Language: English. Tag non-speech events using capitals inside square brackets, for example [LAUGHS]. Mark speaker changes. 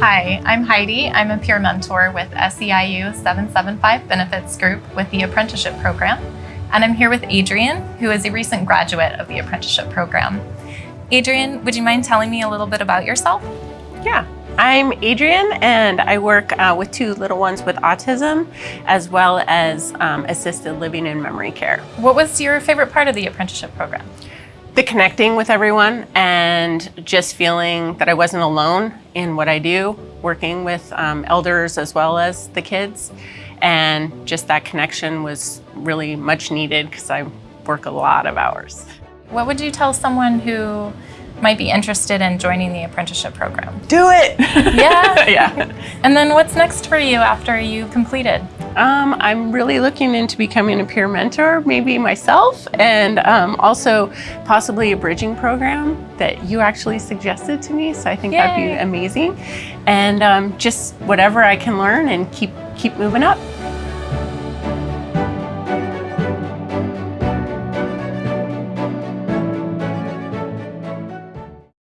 Speaker 1: Hi, I'm Heidi. I'm a peer mentor with SEIU 775 Benefits Group with the Apprenticeship Program. And I'm here with Adrian, who is a recent graduate of the Apprenticeship Program. Adrian, would you mind telling me a little bit about yourself?
Speaker 2: Yeah, I'm Adrian and I work uh, with two little ones with autism as well as um, assisted living and memory care.
Speaker 1: What was your favorite part of the apprenticeship program?
Speaker 2: The connecting with everyone and just feeling that I wasn't alone in what I do, working with um, elders as well as the kids. And just that connection was really much needed because I work a lot of hours.
Speaker 1: What would you tell someone who might be interested in joining the apprenticeship program?
Speaker 2: Do it!
Speaker 1: Yeah? [LAUGHS]
Speaker 2: yeah.
Speaker 1: And then what's next for you after you completed?
Speaker 2: Um, I'm really looking into becoming a peer mentor, maybe myself, and um, also possibly a bridging program that you actually suggested to me. So I think
Speaker 1: Yay.
Speaker 2: that'd be amazing. And um, just whatever I can learn and keep keep moving up.